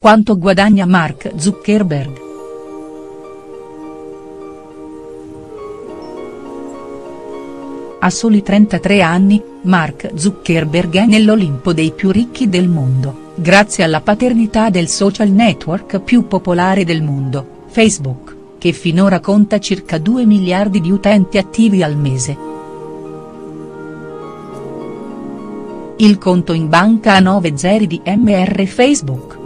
quanto guadagna Mark Zuckerberg?. A soli 33 anni, Mark Zuckerberg è nell'Olimpo dei più ricchi del mondo, grazie alla paternità del social network più popolare del mondo, Facebook, che finora conta circa 2 miliardi di utenti attivi al mese. Il conto in banca ha 9 zeri di MR Facebook.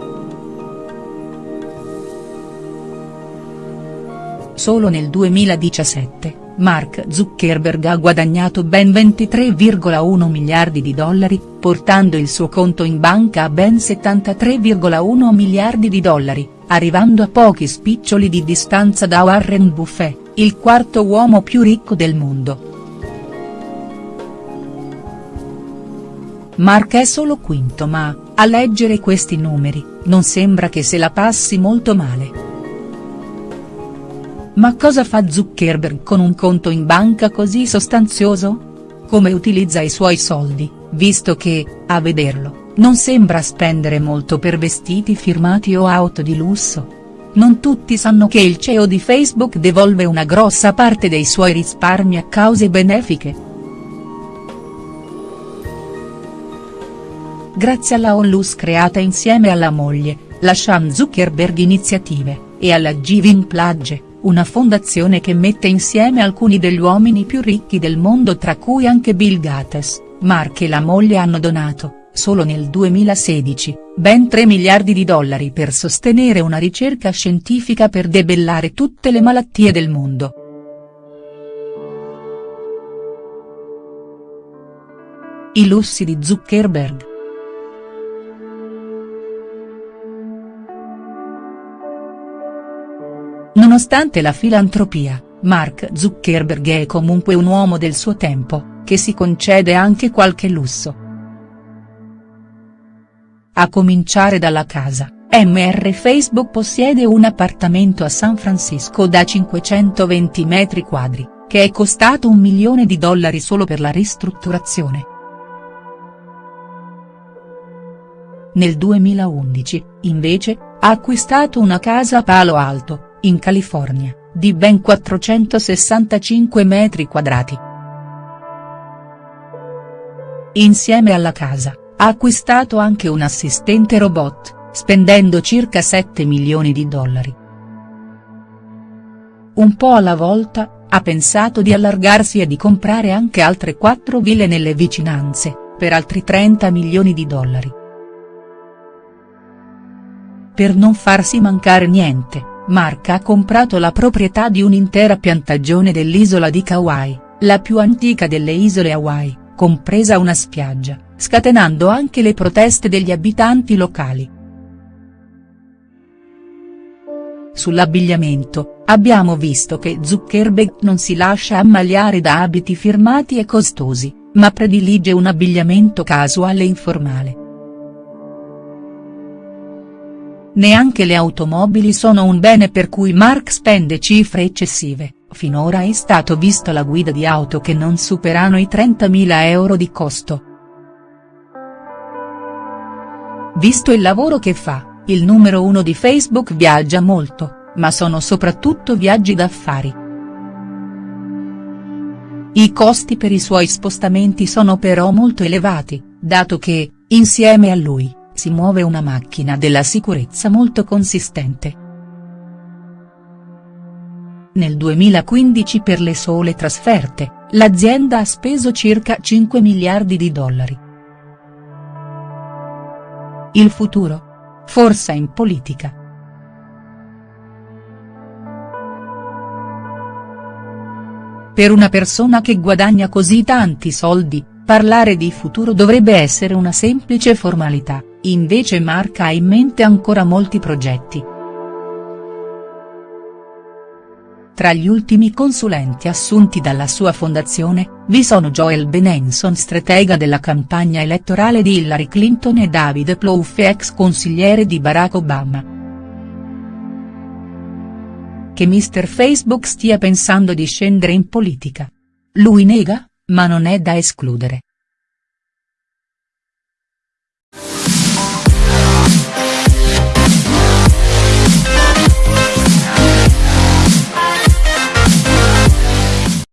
Solo nel 2017 Mark Zuckerberg ha guadagnato ben 23,1 miliardi di dollari, portando il suo conto in banca a ben 73,1 miliardi di dollari, arrivando a pochi spiccioli di distanza da Warren Buffett, il quarto uomo più ricco del mondo. Mark è solo quinto ma, a leggere questi numeri, non sembra che se la passi molto male. Ma cosa fa Zuckerberg con un conto in banca così sostanzioso? Come utilizza i suoi soldi, visto che, a vederlo, non sembra spendere molto per vestiti firmati o auto di lusso? Non tutti sanno che il CEO di Facebook devolve una grossa parte dei suoi risparmi a cause benefiche. Grazie alla onlus creata insieme alla moglie, la Sean Zuckerberg Iniziative, e alla Giving Pledge una fondazione che mette insieme alcuni degli uomini più ricchi del mondo tra cui anche Bill Gates, Mark e la moglie hanno donato, solo nel 2016, ben 3 miliardi di dollari per sostenere una ricerca scientifica per debellare tutte le malattie del mondo. I lussi di Zuckerberg. Nonostante la filantropia, Mark Zuckerberg è comunque un uomo del suo tempo, che si concede anche qualche lusso. A cominciare dalla casa, MR Facebook possiede un appartamento a San Francisco da 520 metri quadri, che è costato un milione di dollari solo per la ristrutturazione. Nel 2011, invece, ha acquistato una casa a Palo Alto, in California, di ben 465 metri quadrati. Insieme alla casa, ha acquistato anche un assistente robot, spendendo circa 7 milioni di dollari. Un po' alla volta, ha pensato di allargarsi e di comprare anche altre quattro ville nelle vicinanze, per altri 30 milioni di dollari. Per non farsi mancare niente Mark ha comprato la proprietà di un'intera piantagione dell'isola di Kauai, la più antica delle isole Hawaii, compresa una spiaggia, scatenando anche le proteste degli abitanti locali. Sull'abbigliamento, abbiamo visto che Zuckerberg non si lascia ammaliare da abiti firmati e costosi, ma predilige un abbigliamento casuale e informale. Neanche le automobili sono un bene per cui Mark spende cifre eccessive, finora è stato visto la guida di auto che non superano i 30.000 euro di costo. Visto il lavoro che fa, il numero uno di Facebook viaggia molto, ma sono soprattutto viaggi d'affari. I costi per i suoi spostamenti sono però molto elevati, dato che, insieme a lui, si muove una macchina della sicurezza molto consistente. Nel 2015 per le sole trasferte, l'azienda ha speso circa 5 miliardi di dollari. Il futuro? Forza in politica. Per una persona che guadagna così tanti soldi, parlare di futuro dovrebbe essere una semplice formalità invece Mark ha in mente ancora molti progetti. Tra gli ultimi consulenti assunti dalla sua fondazione, vi sono Joel Benenson stratega della campagna elettorale di Hillary Clinton e David Plouffe ex consigliere di Barack Obama. Che Mr Facebook stia pensando di scendere in politica. Lui nega, ma non è da escludere.